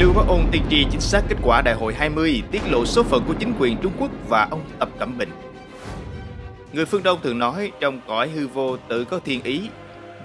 Lưu Bá Ôn tiên tri chính xác kết quả đại hội 20 tiết lộ số phận của chính quyền Trung Quốc và ông Tập Cẩm Bình. Người phương Đông thường nói trong cõi hư vô tự có thiên ý.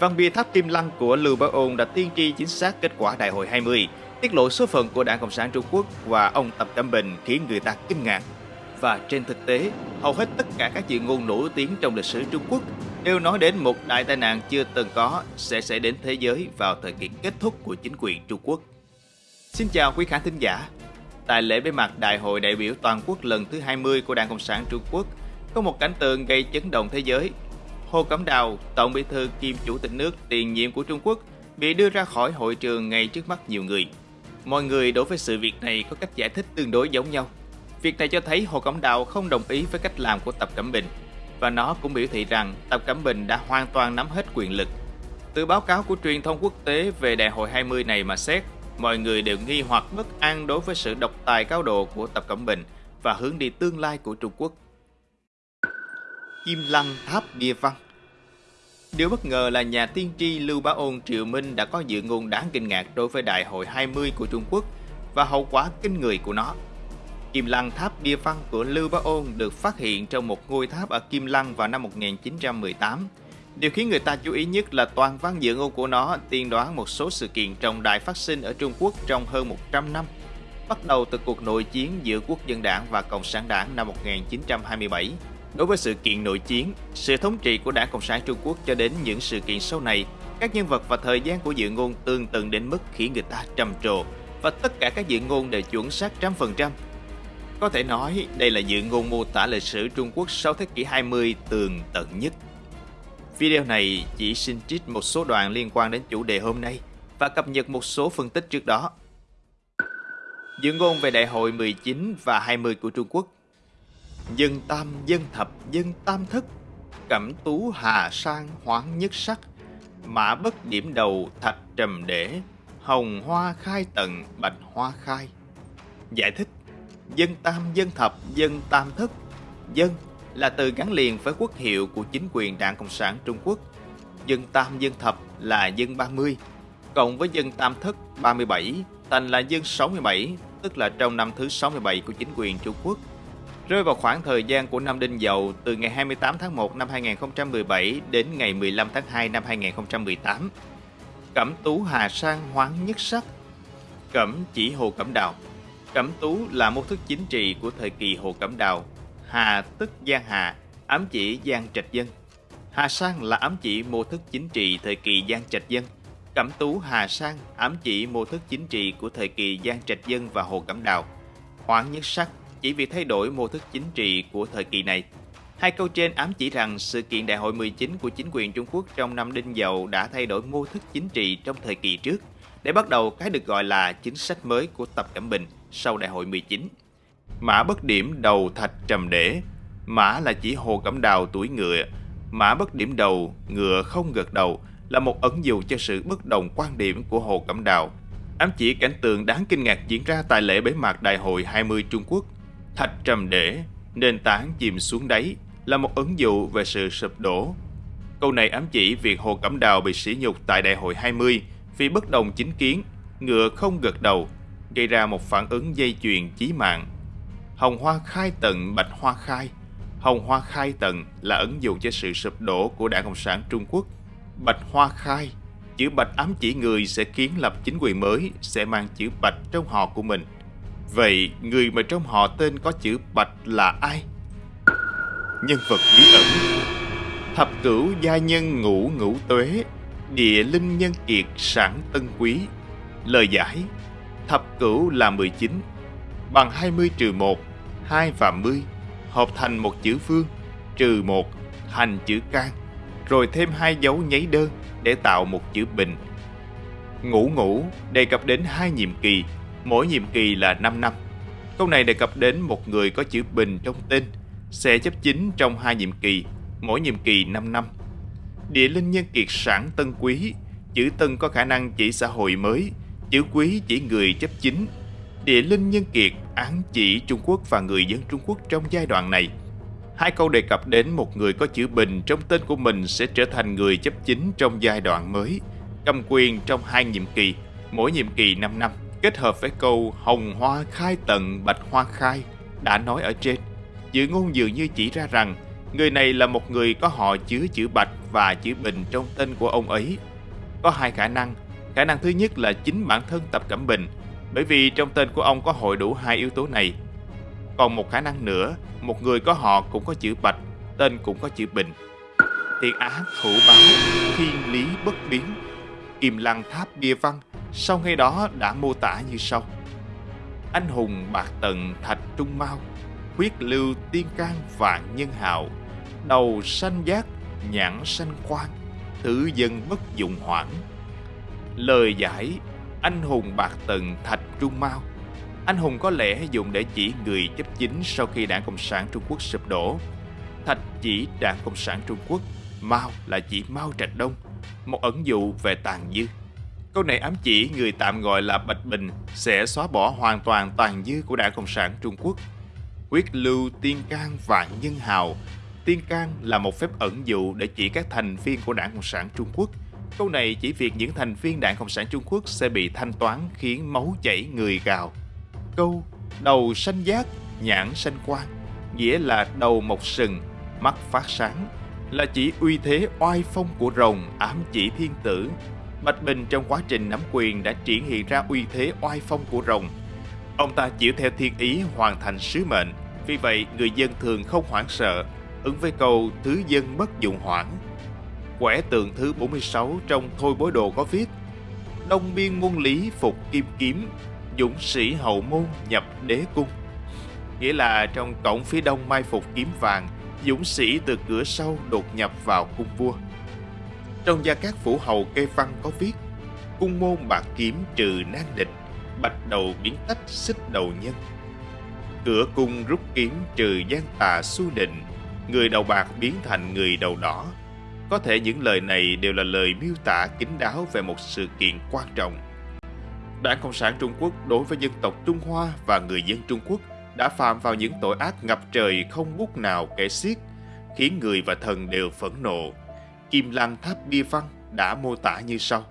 Văn bia tháp Kim Lăng của Lưu Bá Ôn đã tiên tri chính xác kết quả đại hội 20, tiết lộ số phận của Đảng Cộng sản Trung Quốc và ông Tập Cẩm Bình khiến người ta kinh ngạc. Và trên thực tế, hầu hết tất cả các chuyện ngôn nổi tiếng trong lịch sử Trung Quốc đều nói đến một đại tai nạn chưa từng có sẽ xảy đến thế giới vào thời kỳ kết thúc của chính quyền Trung Quốc. Xin chào quý khán thính giả. Tại lễ bế mạc Đại hội đại biểu toàn quốc lần thứ 20 của Đảng Cộng sản Trung Quốc, có một cảnh tượng gây chấn động thế giới. Hồ Cẩm Đào, Tổng bí thư kiêm Chủ tịch nước tiền nhiệm của Trung Quốc, bị đưa ra khỏi hội trường ngay trước mắt nhiều người. Mọi người đối với sự việc này có cách giải thích tương đối giống nhau. Việc này cho thấy Hồ Cẩm Đào không đồng ý với cách làm của Tập Cẩm Bình và nó cũng biểu thị rằng Tập Cẩm Bình đã hoàn toàn nắm hết quyền lực. Từ báo cáo của truyền thông quốc tế về đại hội 20 này mà xét, mọi người đều nghi hoặc bất an đối với sự độc tài cao độ của Tập Cận Bình và hướng đi tương lai của Trung Quốc. Kim Lăng Tháp Bia Văn Điều bất ngờ là nhà tiên tri Lưu Bá Ôn Triệu Minh đã có dự ngôn đáng kinh ngạc đối với Đại hội 20 của Trung Quốc và hậu quả kinh người của nó. Kim Lăng Tháp Bia Văn của Lưu Bá Ôn được phát hiện trong một ngôi tháp ở Kim Lăng vào năm 1918. Điều khiến người ta chú ý nhất là toàn văn dự ngôn của nó tiên đoán một số sự kiện trọng đại phát sinh ở Trung Quốc trong hơn 100 năm, bắt đầu từ cuộc nội chiến giữa Quốc dân đảng và Cộng sản đảng năm 1927. Đối với sự kiện nội chiến, sự thống trị của Đảng Cộng sản Trung Quốc cho đến những sự kiện sau này, các nhân vật và thời gian của dự ngôn tương tự đến mức khiến người ta trầm trồ và tất cả các dự ngôn đều chuẩn xác trăm phần trăm có thể nói đây là dự ngôn mô tả lịch sử Trung Quốc sau thế kỷ 20 tường tận nhất. Video này chỉ xin trích một số đoạn liên quan đến chủ đề hôm nay và cập nhật một số phân tích trước đó. Dự ngôn về Đại hội 19 và 20 của Trung Quốc. Dân tam, dân thập, dân tam thất. Cẩm tú hà sang hoáng nhất sắc. Mã bất điểm đầu thạch trầm để Hồng hoa khai tận bạch hoa khai. Giải thích dân tam dân thập dân tam thất. Dân là từ gắn liền với quốc hiệu của chính quyền đảng cộng sản trung quốc dân tam dân thập là dân 30 cộng với dân tam thất 37 thành là dân 67 tức là trong năm thứ 67 của chính quyền Trung Quốc rơi vào khoảng thời gian của năm Đinh Dậu từ ngày 28 tháng 1 năm 2017 đến ngày 15 tháng 2 năm 2018. Cẩm tú Hà Sang hoáng nhất sắc, Cẩm chỉ Hồ Cẩm Đào Cẩm tú là mô thức chính trị của thời kỳ Hồ Cẩm Đào. Hà tức Giang Hà, ám chỉ Giang Trạch Dân. Hà Sang là ám chỉ mô thức chính trị thời kỳ Giang Trạch Dân. Cẩm tú Hà Sang ám chỉ mô thức chính trị của thời kỳ Giang Trạch Dân và Hồ Cẩm Đào. Hoảng nhất sắc chỉ vì thay đổi mô thức chính trị của thời kỳ này. Hai câu trên ám chỉ rằng sự kiện đại hội 19 của chính quyền Trung Quốc trong năm Đinh Dậu đã thay đổi mô thức chính trị trong thời kỳ trước, để bắt đầu cái được gọi là chính sách mới của Tập Cận Bình – sau đại hội 19. Mã bất điểm đầu thạch trầm để, mã là chỉ hồ cẩm đào tuổi ngựa, mã bất điểm đầu, ngựa không gật đầu là một ẩn dụ cho sự bất đồng quan điểm của hồ cẩm đào. Ám chỉ cảnh tượng đáng kinh ngạc diễn ra tại lễ bế mạc đại hội 20 Trung Quốc. Thạch trầm để, nền tảng chìm xuống đáy là một ẩn dụ về sự sụp đổ. Câu này ám chỉ việc Hồ Cẩm Đào bị sỉ nhục tại đại hội 20 vì bất đồng chính kiến, ngựa không gật đầu gây ra một phản ứng dây chuyền chí mạng. Hồng hoa khai tận bạch hoa khai Hồng hoa khai tận là ẩn dụ cho sự sụp đổ của Đảng Cộng sản Trung Quốc. Bạch hoa khai, chữ bạch ám chỉ người sẽ kiến lập chính quyền mới sẽ mang chữ bạch trong họ của mình. Vậy người mà trong họ tên có chữ bạch là ai? Nhân vật bí ẩn Thập cửu gia nhân ngũ ngũ tuế Địa linh nhân kiệt sản tân quý Lời giải Thập cửu là 19 Bằng 20 trừ 1 2 và 10 Hợp thành một chữ phương, Trừ một, thành chữ can, Rồi thêm hai dấu nháy đơn Để tạo một chữ bình. Ngũ ngũ đề cập đến hai nhiệm kỳ, Mỗi nhiệm kỳ là 5 năm. Câu này đề cập đến một người có chữ bình trong tên, Sẽ chấp chính trong hai nhiệm kỳ, Mỗi nhiệm kỳ 5 năm. Địa linh nhân kiệt sản tân quý, Chữ tân có khả năng chỉ xã hội mới, Chữ quý chỉ người chấp chính. Địa linh nhân kiệt án chỉ Trung Quốc và người dân Trung Quốc trong giai đoạn này. Hai câu đề cập đến một người có chữ bình trong tên của mình sẽ trở thành người chấp chính trong giai đoạn mới, cầm quyền trong hai nhiệm kỳ, mỗi nhiệm kỳ 5 năm. kết hợp với câu hồng hoa khai tận bạch hoa khai đã nói ở trên. Dự ngôn dường như chỉ ra rằng người này là một người có họ chứa chữ bạch và chữ bình trong tên của ông ấy. Có hai khả năng. Khả năng thứ nhất là chính bản thân Tập Cẩm Bình, bởi vì trong tên của ông có hội đủ hai yếu tố này. Còn một khả năng nữa, một người có họ cũng có chữ bạch, tên cũng có chữ bình. Thiện á thủ báo, thiên lý bất biến, kim lăng tháp bia văn, sau ngay đó đã mô tả như sau. Anh hùng bạc tận thạch trung mau, huyết lưu tiên can vạn nhân hào, đầu xanh giác, nhãn xanh quan, tử dân bất dụng hoảng. Lời giải anh hùng bạc tần thạch trung mau anh hùng có lẽ dùng để chỉ người chấp chính sau khi đảng Cộng sản Trung Quốc sụp đổ. Thạch chỉ đảng Cộng sản Trung Quốc, Mao là chỉ Mao Trạch Đông, một ẩn dụ về tàn dư. Câu này ám chỉ người tạm gọi là Bạch Bình sẽ xóa bỏ hoàn toàn tàn dư của đảng Cộng sản Trung Quốc. Quyết lưu tiên can vạn nhân hào. Tiên can là một phép ẩn dụ để chỉ các thành viên của đảng Cộng sản Trung Quốc. Câu này chỉ việc những thành viên đảng Cộng sản Trung Quốc sẽ bị thanh toán khiến máu chảy người gào câu đầu xanh giác, nhãn xanh quang nghĩa là đầu mọc sừng, mắt phát sáng, là chỉ uy thế oai phong của rồng ám chỉ thiên tử. Bạch Bình trong quá trình nắm quyền đã triển hiện ra uy thế oai phong của rồng. Ông ta chịu theo thiên ý hoàn thành sứ mệnh, vì vậy người dân thường không hoảng sợ, ứng với câu thứ dân bất dụng hoảng. Quẻ tượng thứ 46 trong Thôi bối đồ có viết Đông biên môn lý phục kim kiếm, dũng sĩ hậu môn nhập đế cung. Nghĩa là trong cổng phía đông mai phục kiếm vàng, dũng sĩ từ cửa sau đột nhập vào cung vua. Trong gia cát phủ hầu kê văn có viết Cung môn bạc kiếm trừ nan địch, bạch đầu biến tách xích đầu nhân. Cửa cung rút kiếm trừ gian tà su định, người đầu bạc biến thành người đầu đỏ. Có thể những lời này đều là lời miêu tả kín đáo về một sự kiện quan trọng Đảng Cộng sản Trung Quốc đối với dân tộc Trung Hoa và người dân Trung Quốc đã phạm vào những tội ác ngập trời không bút nào kể xiết, khiến người và thần đều phẫn nộ. Kim Lăng Tháp Bia Văn đã mô tả như sau.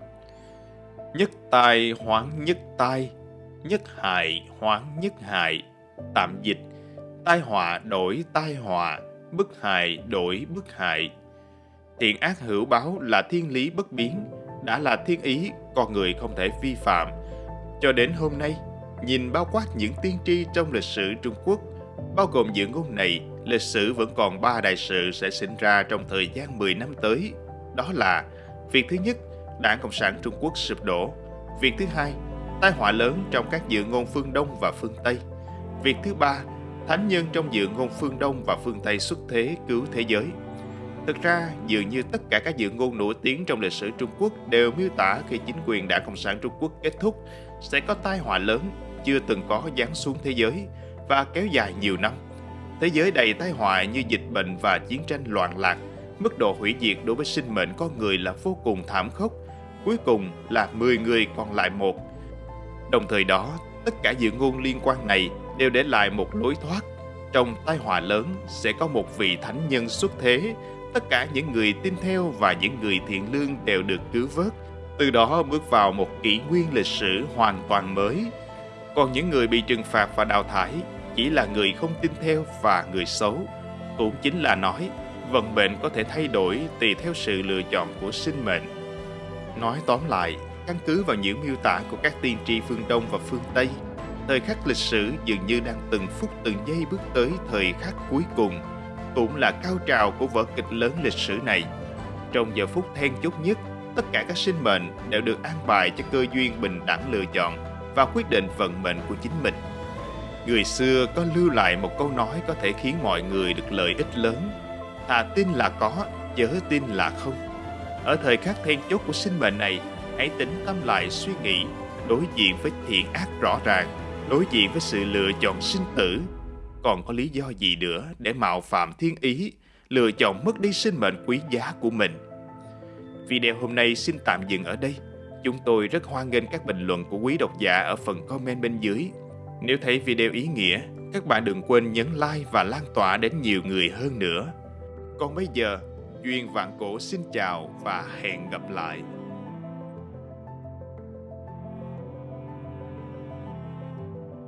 Nhất tai hoáng nhất tai, nhất hại hoáng nhất hại, tạm dịch, tai họa đổi tai họa, bức hại đổi bức hại. Thiện ác hữu báo là thiên lý bất biến, đã là thiên ý, con người không thể vi phạm, cho đến hôm nay, nhìn bao quát những tiên tri trong lịch sử Trung Quốc, bao gồm những ngôn này, lịch sử vẫn còn ba đại sự sẽ sinh ra trong thời gian 10 năm tới. Đó là việc thứ nhất, Đảng Cộng sản Trung Quốc sụp đổ. Việc thứ hai, tai họa lớn trong các dự ngôn phương Đông và phương Tây. Việc thứ ba, thánh nhân trong dự ngôn phương Đông và phương Tây xuất thế cứu thế giới. Thực ra, dường như tất cả các dự ngôn nổi tiếng trong lịch sử Trung Quốc đều miêu tả khi chính quyền Đảng Cộng sản Trung Quốc kết thúc sẽ có tai họa lớn chưa từng có giáng xuống thế giới và kéo dài nhiều năm. Thế giới đầy tai họa như dịch bệnh và chiến tranh loạn lạc, mức độ hủy diệt đối với sinh mệnh con người là vô cùng thảm khốc. Cuối cùng là 10 người còn lại một. Đồng thời đó, tất cả dự ngôn liên quan này đều để lại một lối thoát. Trong tai họa lớn sẽ có một vị thánh nhân xuất thế. Tất cả những người tin theo và những người thiện lương đều được cứu vớt từ đó bước vào một kỷ nguyên lịch sử hoàn toàn mới. Còn những người bị trừng phạt và đào thải chỉ là người không tin theo và người xấu. Cũng chính là nói, vận mệnh có thể thay đổi tùy theo sự lựa chọn của sinh mệnh. Nói tóm lại, căn cứ vào những miêu tả của các tiên tri phương Đông và phương Tây, thời khắc lịch sử dường như đang từng phút từng giây bước tới thời khắc cuối cùng, cũng là cao trào của vở kịch lớn lịch sử này. Trong giờ phút then chốt nhất, tất cả các sinh mệnh đều được an bài cho cơ duyên bình đẳng lựa chọn và quyết định vận mệnh của chính mình. Người xưa có lưu lại một câu nói có thể khiến mọi người được lợi ích lớn. Thà tin là có, chớ tin là không. Ở thời khắc then chốt của sinh mệnh này, hãy tính tâm lại suy nghĩ, đối diện với thiện ác rõ ràng, đối diện với sự lựa chọn sinh tử. Còn có lý do gì nữa để mạo phạm thiên ý, lựa chọn mất đi sinh mệnh quý giá của mình? Video hôm nay xin tạm dừng ở đây. Chúng tôi rất hoan nghênh các bình luận của quý độc giả ở phần comment bên dưới. Nếu thấy video ý nghĩa, các bạn đừng quên nhấn like và lan tỏa đến nhiều người hơn nữa. Còn bây giờ, Duyên Vạn Cổ xin chào và hẹn gặp lại.